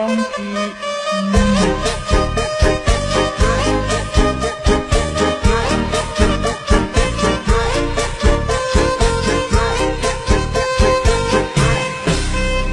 忘记